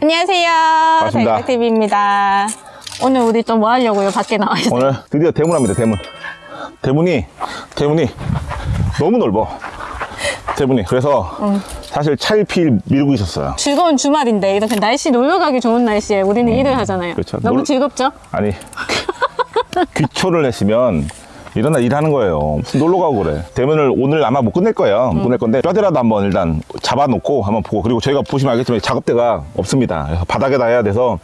안녕하세요. 반갑습니다. 대각TV입니다. 오늘 우리 좀 뭐 하려고요? 밖에 나와 있어요. 오늘 드디어 대문합니다 대문 대문이 대문이 너무 넓어 대문이 그래서 사실 차일피일 밀고 있었어요 즐거운 주말인데 이렇게 날씨 놀러 가기 좋은 날씨에 우리는 일을 하잖아요. 그렇죠. 너무 놀- 즐겁죠? 아니 귀초를 냈으면 일어나 일하는 거예요. 무슨 놀러 가고 그래. 대문을 오늘 아마 못 끝낼 거예요. 못 끝낼 건데 뼈대라도 한번 일단 잡아놓고 한번 보고 그리고 저희가 보시면 알겠지만 작업대가 없습니다. 그래서 바닥에다 해야 돼서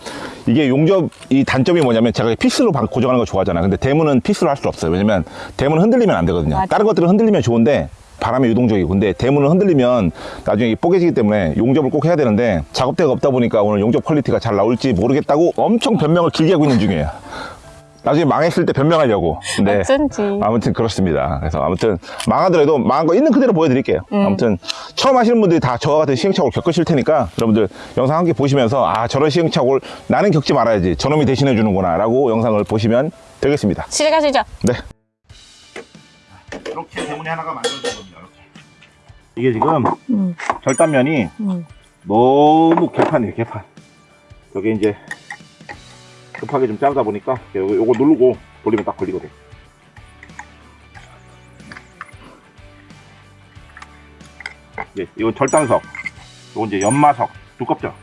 이게 용접 이 단점이 뭐냐면 제가 피스로 방- 고정하는 거 좋아하잖아요. 근데 대문은 피스로 할 수 없어요. 왜냐면 대문은 흔들리면 안 되거든요. 맞아. 다른 것들은 흔들리면 좋은데 바람이 유동적이고. 근데 대문을 흔들리면 나중에 이게 뽀개지기 때문에 용접을 꼭 해야 되는데 작업대가 없다 보니까 오늘 용접 quality가 잘 나올지 모르겠다고 엄청 변명을 길게 하고 있는 중이에요 나중에 망했을 때 변명하려고 근데 어쩐지. 아무튼 그렇습니다 그래서 아무튼 망하더라도 망한 거 있는 그대로 보여드릴게요 음. 아무튼 처음 하시는 분들이 다 저와 같은 시행착오를 겪으실 테니까 여러분들 영상 함께 보시면서 아 저런 시행착오를 나는 겪지 말아야지 저놈이 대신해 주는구나 라고 영상을 보시면 되겠습니다 집에 가시죠. 네. 이렇게 대문이 하나가 만들어진 겁니다. 이렇게. 이게 지금 음. 절단면이 음. 너무 개판이에요, 개판. 여기 이제 급하게 좀 자르다 보니까 요거, 요거 누르고 돌리면 딱 걸리거든. 예, 이건 절단석. 요거 이제 연마석. 두껍죠?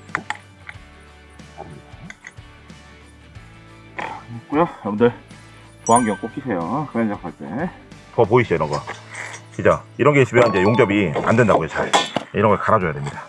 있고요. 여러분들 보안경 꼭 끼세요. 그런 작할 때. 더 보이시죠, 이런 거. 그죠? 이런 게 있으면 이제 용접이 안 된다고요, 잘. 이런 걸 갈아줘야 됩니다.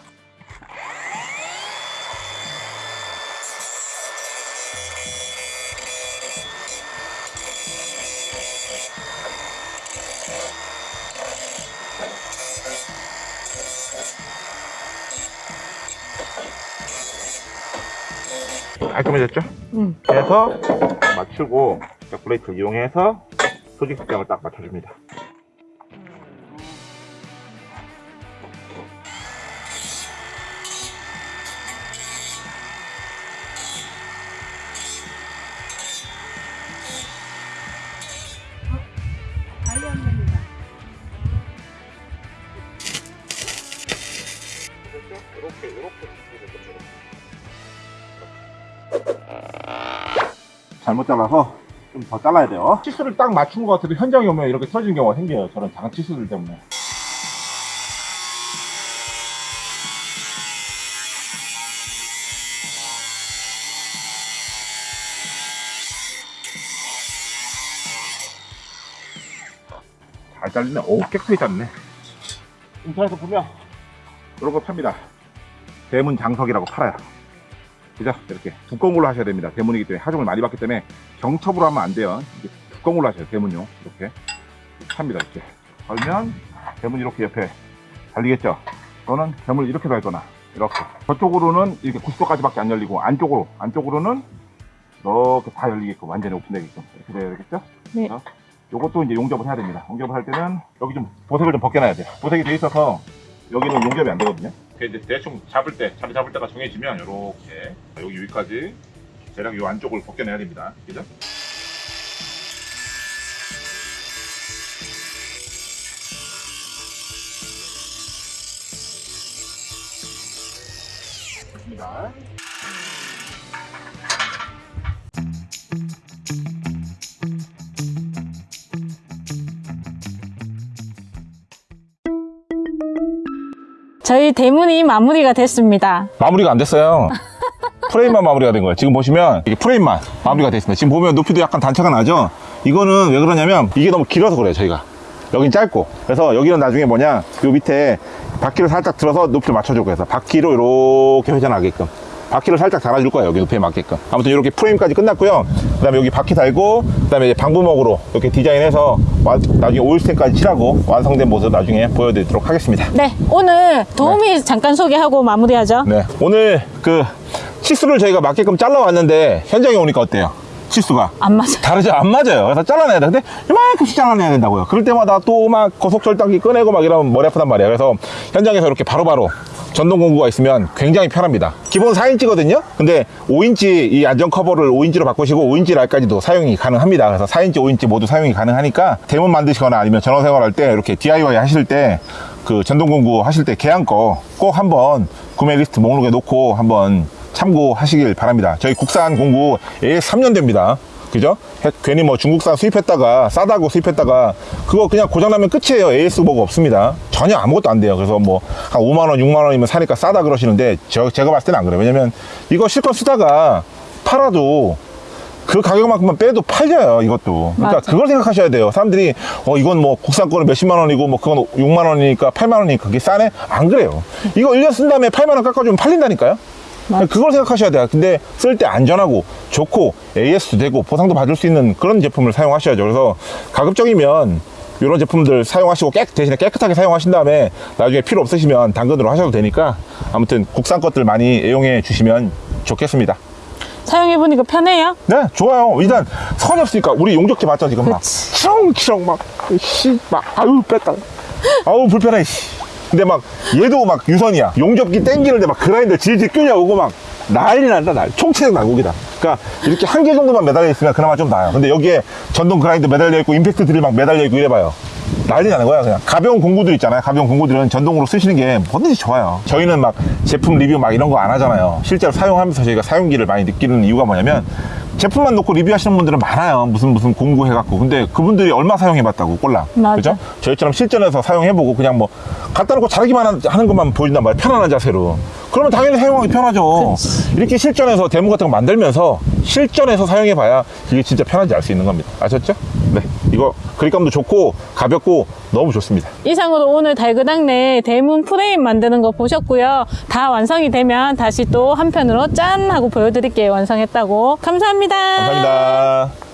깔끔해졌죠? 음. 해서 맞추고 딱 브레이크를 이용해서 소직 색감을 딱 맞춰줍니다. 잘못 잘라서 좀 더 잘라야 돼요. 치수를 딱 맞춘 것 같아도 현장에 오면 이렇게 터지는 경우가 생겨요. 저런 작은 치수들 때문에. 잘 잘리네. 오, 깨끗하게 잘리네. 인터넷에 보면 이런 거 팝니다. 대문 장석이라고 팔아요. 그죠? 이렇게 두꺼운 걸로 하셔야 됩니다. 대문이기 때문에 하중을 많이 받기 때문에 경첩으로 하면 안 돼요. 두꺼운 걸로 하셔야 돼요. 대문용. 이렇게. 팝니다. 이렇게. 걸면 대문 이렇게 옆에 달리겠죠? 또는 대문을 이렇게 달거나 이렇게. 저쪽으로는 이렇게 90도까지 밖에 안 열리고 안쪽으로, 안쪽으로는 이렇게 다 열리게끔 완전히 오픈되게끔 이렇게 돼야 되겠죠? 네. 어? 요것도 이제 용접을 해야 됩니다. 용접을 할 때는 여기 좀 보색을 좀 벗겨놔야 돼요. 보색이 돼 있어서 여기는 용접이 안 되거든요. 이제 대충 잡을 때, 자리 잡을 때가 정해지면 이렇게 여기 여기까지 대략 이 안쪽을 벗겨내야 됩니다. 그죠? 좋습니다. 저희 대문이 마무리가 됐습니다. 마무리가 안 됐어요. 프레임만 마무리가 된 거예요. 지금 보시면 이게 프레임만 마무리가 됐습니다. 지금 보면 높이도 약간 단차가 나죠? 이거는 왜 그러냐면 이게 너무 길어서 그래요, 저희가. 여긴 짧고. 그래서 여기는 나중에 뭐냐, 요 밑에 바퀴를 살짝 들어서 높이를 맞춰주고 해서 바퀴로 이렇게 회전하게끔. 바퀴를 살짝 달아줄 거예요, 여기 높이에 맞게끔. 아무튼 이렇게 프레임까지 끝났고요. 그 다음에 여기 바퀴 달고, 그 다음에 이제 방부목으로 이렇게 디자인해서 와- 나중에 오일스텐까지 칠하고 완성된 모습 나중에 보여드리도록 하겠습니다. 네, 오늘 도우미 잠깐 소개하고 마무리하죠. 네. 오늘 그 치수를 저희가 맞게끔 잘라왔는데 현장에 오니까 어때요? 치수가 안 맞아. 다르죠? 안 맞아요. 그래서 잘라내야 돼. 근데 이만큼씩 잘라내야 된다고요. 그럴 때마다 또 막 고속절단기 꺼내고 막 이러면 머리 아프단 말이에요. 그래서 현장에서 이렇게 바로바로 전동 공구가 있으면 굉장히 편합니다. 기본 4인치거든요? 근데 5인치 이 안전 커버를 5인치로 바꾸시고 5인치 날까지도 사용이 가능합니다. 그래서 4인치, 5인치 모두 사용이 가능하니까 대문 만드시거나 아니면 전원 생활할 때 이렇게 DIY 하실 때 그 전동 공구 하실 때 계약 거 꼭 한번 구매 리스트 목록에 놓고 한번 참고하시길 바랍니다. 저희 국산 공구 AS 3년 됩니다. 그죠? 해- 괜히 뭐 중국산 수입했다가 싸다고 수입했다가 그거 그냥 고장나면 끝이에요. AS 뭐가 없습니다. 전혀 아무것도 안 돼요. 그래서 뭐 한 5만원, 6만원이면 사니까 싸다 그러시는데 저, 제가 봤을 때는 안 그래요. 왜냐면 이거 실컷 쓰다가 팔아도 그 가격만큼만 빼도 팔려요 이것도 그러니까 맞아. 그걸 생각하셔야 돼요 사람들이 어 이건 뭐 국산 거는 몇십만 원이고 뭐 그건 6만 원이니까 8만 원이니까 그게 싸네 안 그래요 이거 1년 쓴 다음에 8만 원 깎아주면 팔린다니까요. 그걸 생각하셔야 돼요 근데 쓸 때 안전하고 좋고 AS도 되고 보상도 받을 수 있는 그런 제품을 사용하셔야죠 그래서 가급적이면 이런 제품들 사용하시고 깨, 대신에 깨끗하게 사용하신 다음에 나중에 필요 없으시면 당근으로 하셔도 되니까 아무튼 국산 것들 많이 애용해 주시면 좋겠습니다 사용해보니까 편해요? 네, 좋아요. 일단 선이 없으니까 우리 용접기 맞죠 지금 막 그치. 치렁치렁 막 씨, 막 아유 뺐다. 아우 불편해. 씨. 근데 막 얘도 막 유선이야. 용접기 땡기는데 막 그라인더 질질 끌려오고 막 난리 난다 날. 총체적 난국이다. 그러니까 이렇게 한 개 정도만 매달려 있으면 그나마 좀 나아요. 근데 여기에 전동 그라인더 매달려 있고 임팩트 드릴 막 매달려 있고 이래봐요. 난리 나는 거야 그냥 가벼운 공구들 있잖아요 가벼운 공구들은 전동으로 쓰시는 게 뭐든지 좋아요 저희는 막 제품 리뷰 막 이런 거 안 하잖아요 실제로 사용하면서 저희가 사용기를 많이 느끼는 이유가 뭐냐면 제품만 놓고 리뷰하시는 분들은 많아요. 무슨 무슨 공구 해갖고. 근데 그분들이 얼마 사용해봤다고 꼴랑. 그죠? 저희처럼 실전에서 사용해보고 그냥 뭐 갖다 놓고 자르기만 한- 하는 것만 보여준단 말이에요. 편안한 자세로 그러면 당연히 사용하기 편하죠 이렇게 실전에서 데모 같은 거 만들면서 실전에서 사용해 봐야 이게 진짜 편한지 알 수 있는 겁니다 아셨죠? 네 이거 그립감도 좋고 가볍고 너무 좋습니다 이상으로 오늘 달그당내 대문 프레임 만드는 거 보셨고요. 다 완성이 되면 다시 또 한편으로 짠 하고 보여드릴게요. 완성했다고. 감사합니다. 감사합니다